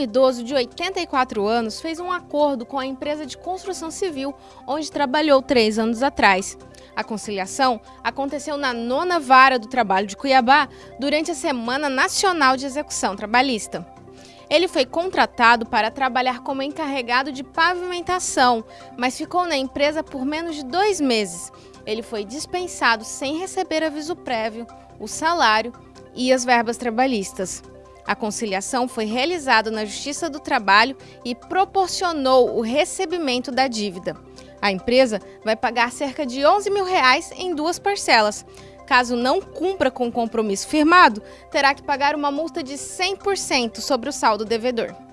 idoso de 84 anos fez um acordo com a empresa de construção civil, onde trabalhou três anos atrás. A conciliação aconteceu na nona vara do trabalho de Cuiabá durante a Semana Nacional de Execução Trabalhista. Ele foi contratado para trabalhar como encarregado de pavimentação, mas ficou na empresa por menos de dois meses. Ele foi dispensado sem receber aviso prévio, o salário e as verbas trabalhistas. A conciliação foi realizada na Justiça do Trabalho e proporcionou o recebimento da dívida. A empresa vai pagar cerca de 11 mil reais em duas parcelas. Caso não cumpra com o compromisso firmado, terá que pagar uma multa de 100% sobre o saldo devedor.